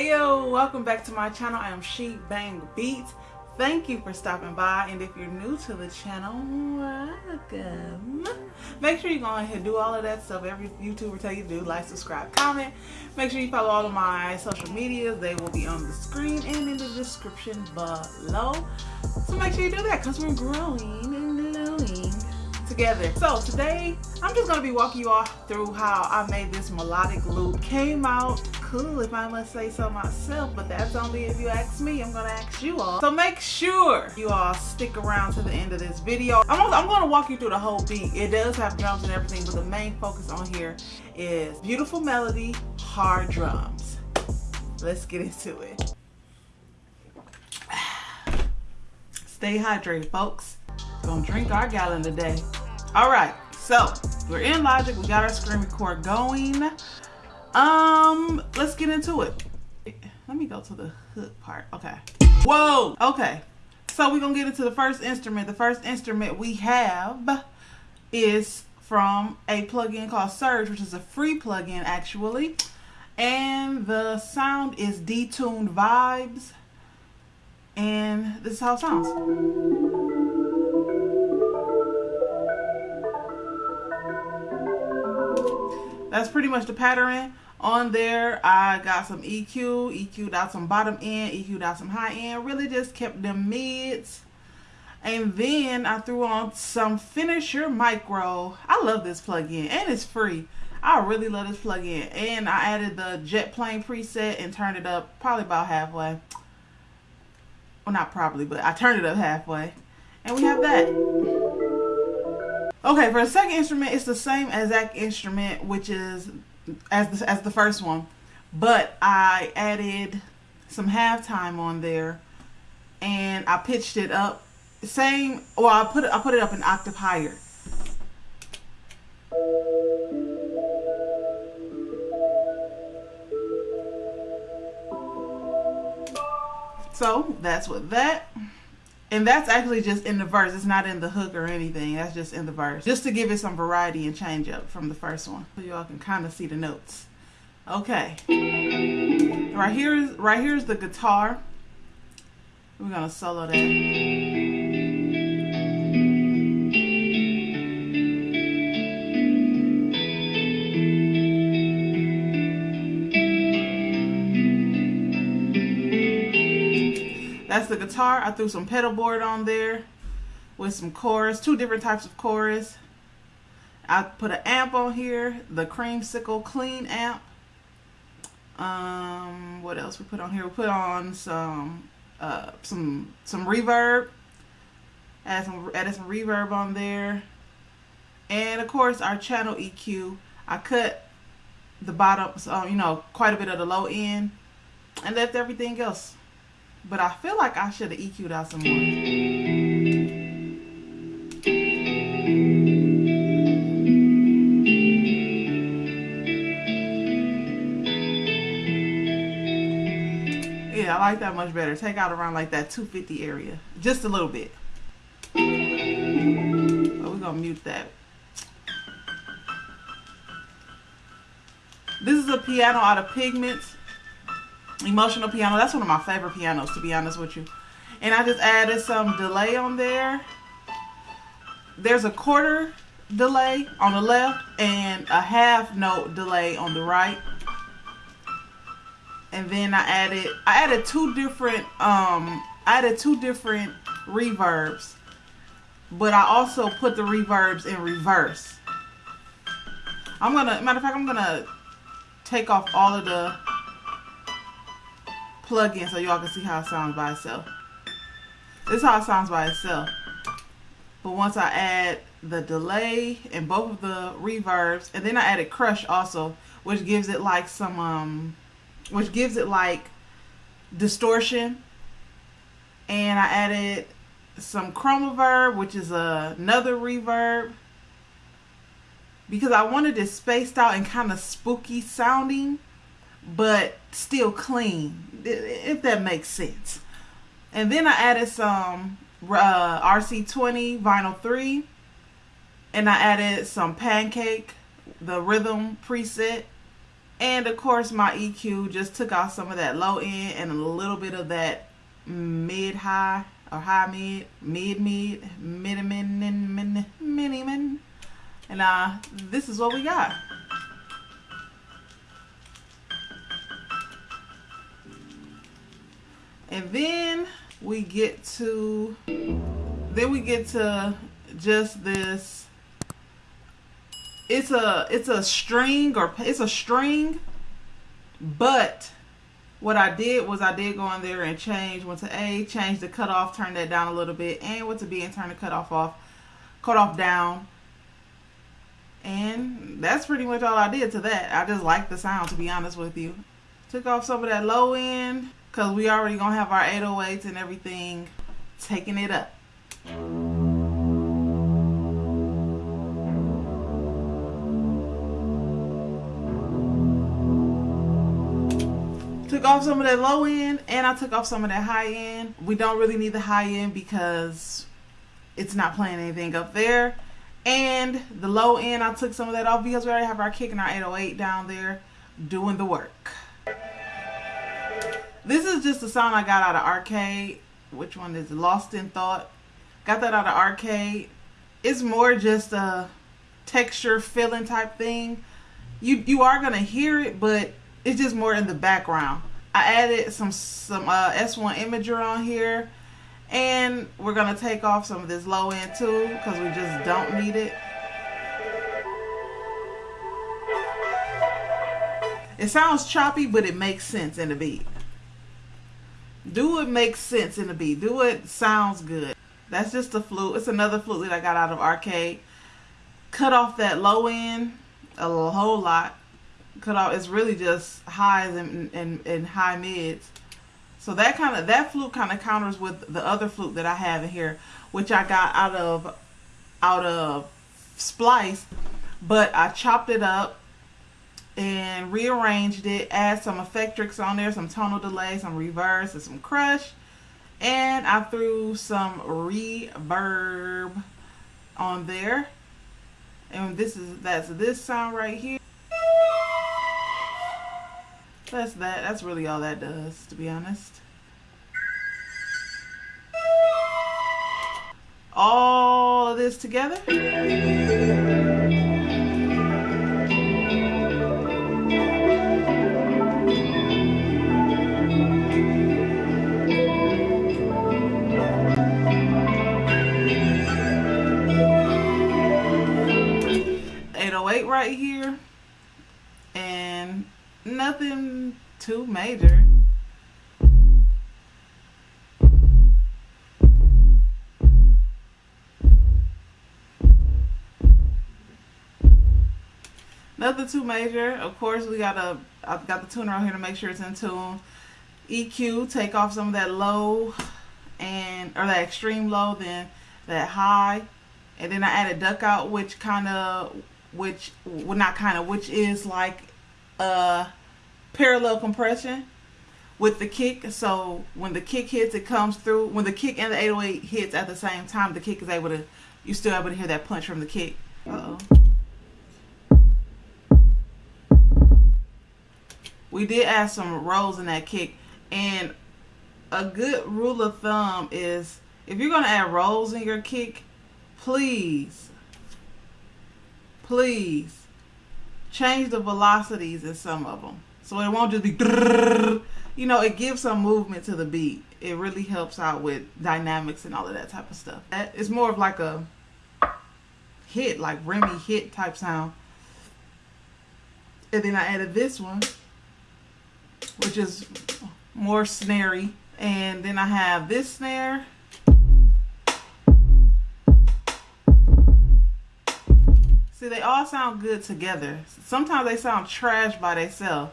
Ayo, welcome back to my channel. I am She Bang Beats. Thank you for stopping by. And if you're new to the channel, welcome. Make sure you go ahead and do all of that stuff every YouTuber tell you to do. Like, subscribe, comment. Make sure you follow all of my social medias. They will be on the screen and in the description below. So make sure you do that because we're growing and glowing together. So today, I'm just to be walking you all through how I made this melodic loop. Came out cool if I must say so myself, but that's only if you ask me. I'm to ask you all. So make sure you all stick around to the end of this video. I'm, I'm to walk you through the whole beat. It does have drums and everything, but the main focus on here is beautiful melody, hard drums. Let's get into it. Stay hydrated, folks. Gonna drink our gallon today. All right, so we're in Logic. We got our screen record going. Um, let's get into it. Let me go to the hook part. Okay. Whoa. Okay. So we're gonna get into the first instrument. The first instrument we have is from a plugin called Surge, which is a free plugin actually. And the sound is detuned vibes. And this is how it sounds. That's pretty much the pattern. On there i got some eq eq'd out some bottom end eq'd out some high end. Really just kept them mids. And then i threw on some finisher micro. I love this plugin and it's free. I really love this plugin. And i added the jet plane preset and turned it up probably about halfway. Well not probably but i turned it up halfway. And we have that Okay, for the second instrument, it's the same exact instrument, which is as the, as the first one, but I added some halftime on there, and I pitched it up. Same, well, I put it I put it up an octave higher. So that's what that. And that's actually just in the verse. It's not in the hook or anything. That's just in the verse. Just to give it some variety and change up from the first one. So y'all can kind of see the notes. Okay. Right here is right here is the guitar. We're gonna solo that. Guitar. I threw some pedal board on there with some chorus, two different types of chorus. I put an amp on here, the Creamsicle Clean amp. Um, what else we put on here? We put on some uh, some some reverb. Add some added some reverb on there, and of course our channel EQ. I cut the bottom, so you know, quite a bit of the low end, and left everything else but I feel like I should have EQ'd out some more. Yeah, I like that much better. Take out around like that 250 area. Just a little bit. But we're going to mute that. This is a piano out of Pigments emotional piano that's one of my favorite pianos to be honest with you. And I just added some delay on there. There's a quarter delay on the left and a half note delay on the right. And then I added I added two different um I added two different reverbs. But I also put the reverbs in reverse. I'm gonna matter of fact I'm gonna take off all of the plug in so y'all can see how it sounds by itself. This is how it sounds by itself. But once I add the delay and both of the reverbs, and then I added crush also, which gives it like some, um, which gives it like distortion. And I added some chromaverb, which is another reverb. Because I wanted it spaced out and kind of spooky sounding but still clean, if that makes sense. And then I added some uh, RC20 Vinyl 3, and I added some Pancake, the rhythm preset. And of course my EQ just took off some of that low end and a little bit of that mid high or high mid, mid mid, mid mid mid mid mid. And uh this is what we got. And then we get to then we get to just this it's a it's a string or it's a string but what I did was I did go in there and change went to A change the cutoff turn that down a little bit and went to B and turn the cutoff off cut off down. And that's pretty much all I did to that. I just like the sound to be honest with you. Took off some of that low end because we already gonna have our 808s and everything taking it up took off some of that low end and I took off some of that high end. We don't really need the high end because it's not playing anything up there. And the low end, I took some of that off because we already have our kick and our 808 down there doing the work. This is just a song I got out of arcade. Which one is Lost in Thought? Got that out of arcade. It's more just a texture filling type thing. You you are gonna hear it, but it's just more in the background. I added some some uh, S1 imager on here and we're gonna take off some of this low end too because we just don't need it. It sounds choppy but it makes sense in the beat. Do it makes sense in the beat. Do it sounds good. That's just a flute. It's another flute that I got out of arcade. Cut off that low end a whole lot cut off. It's really just highs and, and, and high mids. So that kind of that flute kind of counters with the other flute that I have in here, which I got out of out of Splice, but I chopped it up and rearranged it, add some Effectrix on there, some tonal delay, some reverse, and some crush, and I threw some reverb on there. And this is that's this sound right here. That's that. That's really all that does, to be honest. All of this together. Too major. Nothing too major. Of course, we got a. I've got the tuner on here to make sure it's in tune. EQ, take off some of that low and or that extreme low, then that high, and then I added duck out, which kind of, which well not kind of, which is like uh parallel compression with the kick. So when the kick hits it comes through. When the kick and the 808 hits at the same time the kick is able to you're still able to hear that punch from the kick. Uh oh we did add some rolls in that kick. And a good rule of thumb is if you're going to add rolls in your kick please please change the velocities in some of them so it won't just be, you know, it gives some movement to the beat. It really helps out with dynamics and all of that type of stuff. It's more of like a hit, like Remy hit type sound. And then I added this one, which is more snary. And then I have this snare. See, they all sound good together. Sometimes they sound trash by themselves.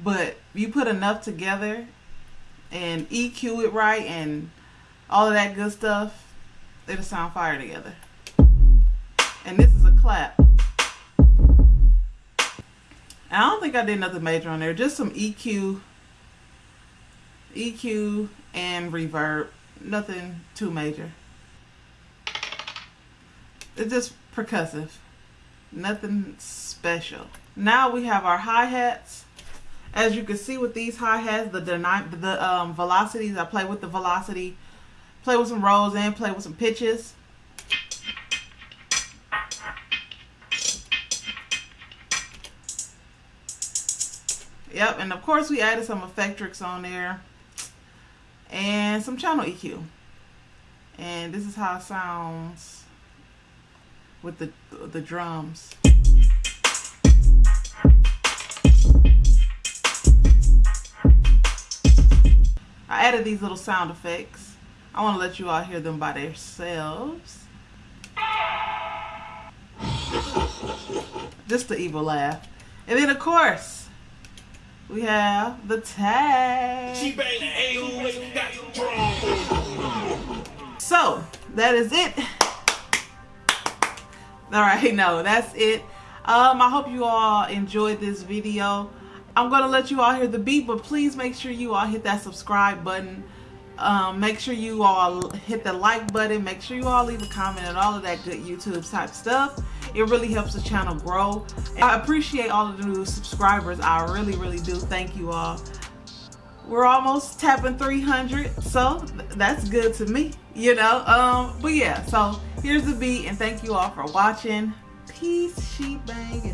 But you put enough together and EQ it right and all of that good stuff, it'll sound fire together. And this is a clap. I don't think I did nothing major on there. Just some EQ, EQ and reverb. Nothing too major. It's just percussive. Nothing special. Now we have our hi-hats As you can see with these hi-hats, the, the um, velocities, I play with the velocity, play with some rolls and play with some pitches. Yep, and of course we added some Effectrix on there and some channel EQ. And this is how it sounds with the the drums. I added these little sound effects. I want to let you all hear them by themselves. Just the evil laugh. And then of course, we have the tag. So, that is it. Alright, no, that's it. Um, I hope you all enjoyed this video. I'm to let you all hear the beat, but please make sure you all hit that subscribe button. Um, make sure you all hit the like button. Make sure you all leave a comment and all of that good YouTube type stuff. It really helps the channel grow. I appreciate all of the new subscribers. I really, really do. Thank you all. We're almost tapping 300, so that's good to me, you know. Um, but yeah, so here's the beat, and thank you all for watching. Peace, She Bang,